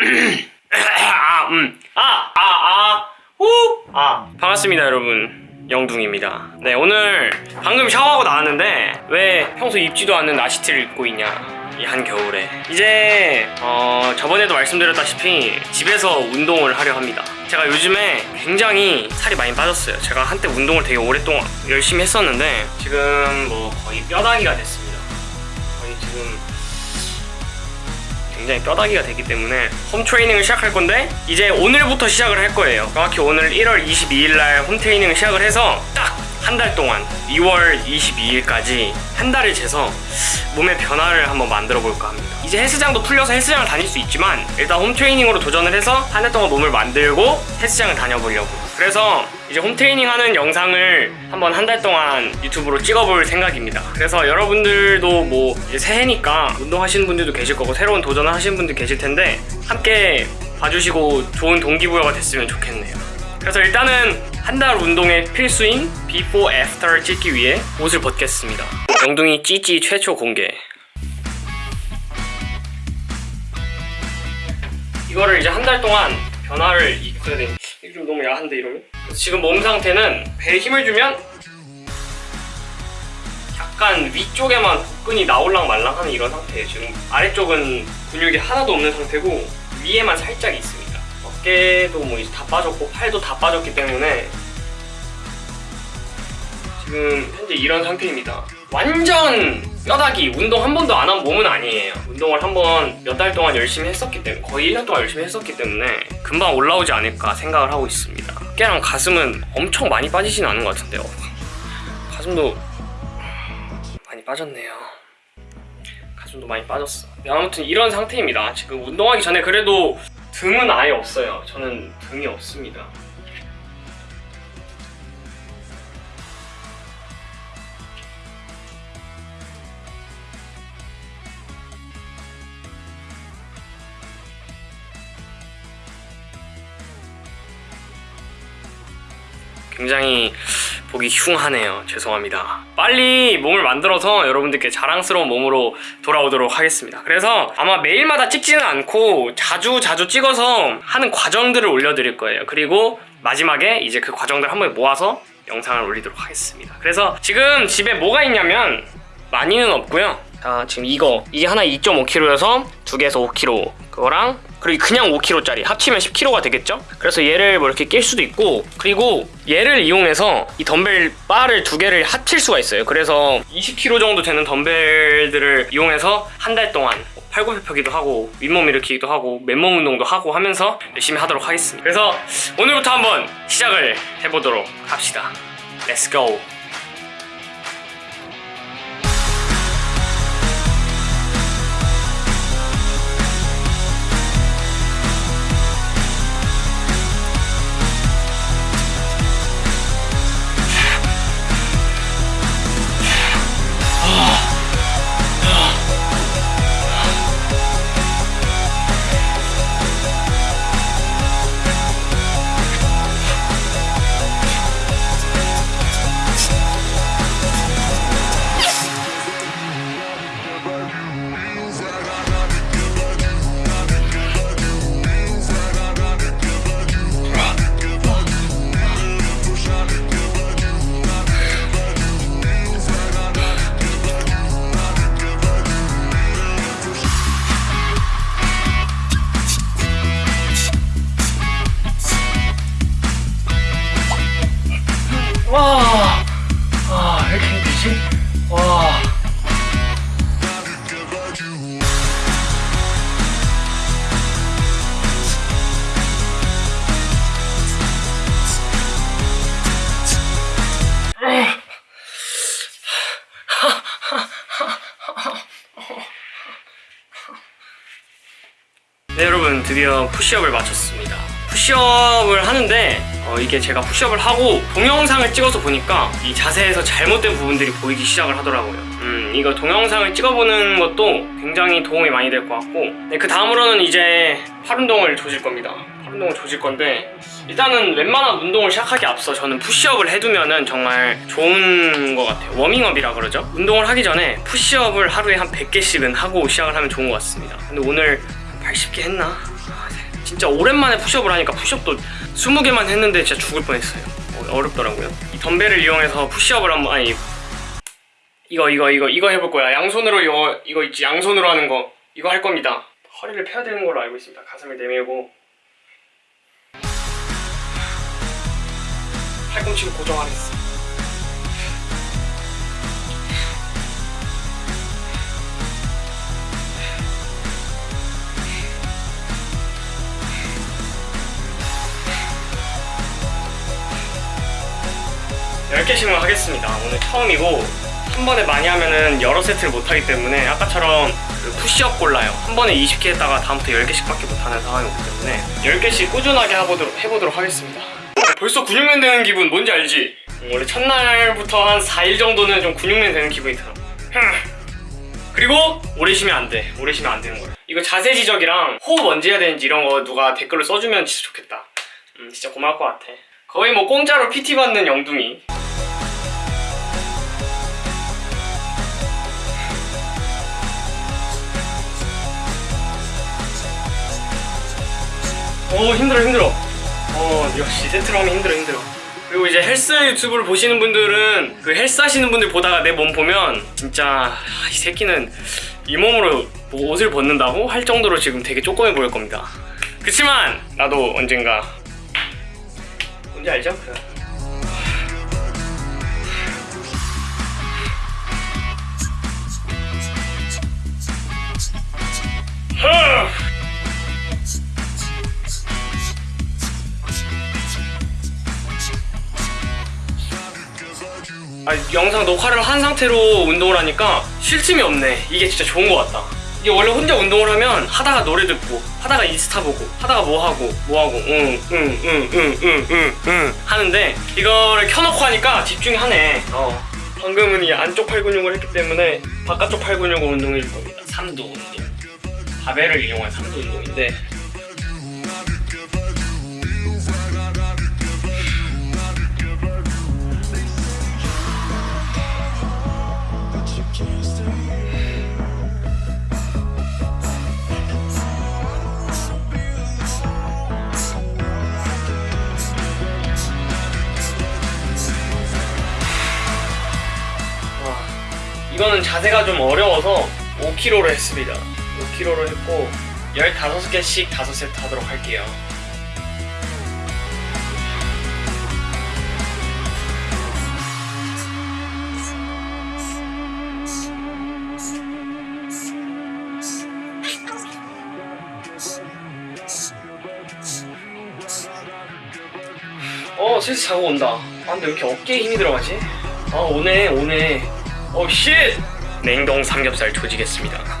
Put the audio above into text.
아, 음. 아, 아, 아, 후, 아. 반갑습니다, 여러분. 영둥입니다. 네, 오늘 방금 샤워하고 나왔는데 왜 평소 입지도 않는 나시티를 입고 있냐? 이 한겨울에 이제 어, 저번에도 말씀드렸다시피 집에서 운동을 하려 합니다. 제가 요즘에 굉장히 살이 많이 빠졌어요. 제가 한때 운동을 되게 오랫동안 열심히 했었는데 지금 뭐 거의 뼈다귀가 됐습니다. 거의 지금 굉장히 뼈다귀가 되기 때문에 홈 트레이닝을 시작할 건데 이제 오늘부터 시작을 할 거예요. 정확히 오늘 1월 22일 날 홈 트레이닝을 시작을 해서 딱 한 달 동안 2월 22일까지 한 달을 재서 몸의 변화를 한번 만들어 볼까 합니다. 이제 헬스장도 풀려서 헬스장을 다닐 수 있지만 일단 홈 트레이닝으로 도전을 해서 한달 동안 몸을 만들고 헬스장을 다녀보려고. 그래서 이제 홈 트레이닝 하는 영상을 한번 한 달 동안 유튜브로 찍어볼 생각입니다. 그래서 여러분들도 뭐 이제 새해니까 운동하시는 분들도 계실 거고 새로운 도전을 하시는 분들 계실 텐데 함께 봐주시고 좋은 동기부여가 됐으면 좋겠네요. 그래서 일단은 한 달 운동의 필수인 before after 찍기 위해 옷을 벗겠습니다. 영둥이 찌찌 최초 공개. 이거를 이제 한 달 동안 변화를 입어야 돼. 너무 야한데 이러면? 지금 몸 상태는 배에 힘을 주면 약간 위쪽에만 복근이 나올랑 말랑하는 이런 상태예요. 지금 아래쪽은 근육이 하나도 없는 상태고 위에만 살짝 있습니다. 어깨도 뭐 이제 다 빠졌고 팔도 다 빠졌기 때문에 지금 현재 이런 상태입니다. 완전 뼈다귀 운동 한 번도 안 한 몸은 아니에요. 운동을 한 번 몇 달 동안 열심히 했었기 때문에 거의 1년 동안 열심히 했었기 때문에 금방 올라오지 않을까 생각을 하고 있습니다. 어깨랑 가슴은 엄청 많이 빠지진 않은 것 같은데요. 가슴도 많이 빠졌네요. 가슴도 많이 빠졌어. 네, 아무튼 이런 상태입니다. 지금 운동하기 전에 그래도 등은 아예 없어요. 저는 등이 없습니다. 굉장히 보기 흉하네요. 죄송합니다. 빨리 몸을 만들어서 여러분들께 자랑스러운 몸으로 돌아오도록 하겠습니다. 그래서 아마 매일마다 찍지는 않고 자주 자주 찍어서 하는 과정들을 올려드릴 거예요. 그리고 마지막에 이제 그 과정들 한 번에 모아서 영상을 올리도록 하겠습니다. 그래서 지금 집에 뭐가 있냐면 많이는 없고요. 자, 지금 이거 이게 하나 2.5kg여서 두 개에서 5kg 그거랑 그리고 그냥 5kg짜리 합치면 10kg가 되겠죠? 그래서 얘를 뭐 이렇게 낄 수도 있고 그리고 얘를 이용해서 이 덤벨 바를 두 개를 합칠 수가 있어요. 그래서 20kg 정도 되는 덤벨들을 이용해서 한 달 동안 팔굽혀펴기도 하고 윗몸 일으키기도 하고 맨몸 운동도 하고 하면서 열심히 하도록 하겠습니다. 그래서 오늘부터 한번 시작을 해보도록 합시다. Let's go. 와, 여러분 드디어 푸시업을 마쳤습니다. 푸시업을 하는데 어, 이게 제가 푸시업을 하고 동영상을 찍어서 보니까 이 자세에서 잘못된 부분들이 보이기 시작을 하더라고요. 음 이거 동영상을 찍어보는 것도 굉장히 도움이 많이 될 것 같고 네, 그 다음으로는 이제 팔 운동을 조질 겁니다. 팔 운동을 조질 건데 일단은 웬만한 운동을 시작하기 앞서 저는 푸시업을 해두면은 정말 좋은 것 같아요. 워밍업이라 그러죠? 운동을 하기 전에 푸시업을 하루에 한 100개씩은 하고 시작을 하면 좋은 것 같습니다. 근데 오늘 아, 180개 했나? 아, 네. 진짜 오랜만에 푸시업을 하니까 푸시업도 20개만 했는데 진짜 죽을 뻔했어요. 어, 어렵더라고요. 이 덤벨을 이용해서 푸시업을 한번 아니 이거 이거 이거 이거 해볼 거야. 양손으로 이거 이거 있지? 양손으로 하는 거. 이거 할 겁니다. 허리를 펴야 되는 걸로 알고 있습니다. 가슴을 내밀고. 팔꿈치를 고정하겠습니다. 10개씩만 하겠습니다 오늘 처음이고 한 번에 많이 하면은 여러 세트를 못하기 때문에 아까처럼 그 푸시업 골라요 한 번에 20개 했다가 다음부터 10개씩밖에 못하는 상황이 오기 때문에 10개씩 꾸준하게 해보도록, 해보도록 하겠습니다 벌써 근육맨 되는 기분 뭔지 알지? 원래 첫날부터 한 4일 정도는 좀 근육맨 되는 기분이 들어 그리고 오래 쉬면 안 돼. 오래 쉬면 안 되는 거예요. 이거 자세 지적이랑 호흡 언제 해야 되는지 이런 거 누가 댓글로 써주면 진짜 좋겠다. 음, 진짜 고마울 것 같아. 거의 뭐 공짜로 PT 받는 영둥이. 오 힘들어 힘들어. 어 역시 세트로 하면 힘들어 힘들어. 그리고 이제 헬스 유튜브를 보시는 분들은 그 헬스 하시는 분들 보다가 내 몸 보면 진짜 아, 이 새끼는 이 몸으로 뭐 옷을 벗는다고 할 정도로 지금 되게 조그매 보일 겁니다. 그치만 나도 언젠가 뭔지 알죠? 그 아, 영상 녹화를 한 상태로 운동을 하니까 쉴 틈이 없네. 이게 진짜 좋은 것 같다. 이게 원래 혼자 운동을 하면 하다가 노래 듣고 하다가 인스타 보고 하다가 뭐 하고 뭐 하고 응 응 응 응 응응 하는데 이거를 켜놓고 하니까 집중이 하네. 어. 방금은 이 안쪽 팔 근육을 했기 때문에 바깥쪽 팔 근육을 운동해 줄 겁니다. 3두 운동. 바벨을 이용한 3두 운동인데 이거는 자세가 좀 어려워서 5kg로 했습니다. 5kg로 했고 15개씩 5세트 하도록 할게요. 어, 슬슬 자고 온다. 아, 근데 왜 이렇게 어깨에 힘이 들어가지? 아, 오네, 오네. 어, 쉣! 냉동 삼겹살 조지겠습니다.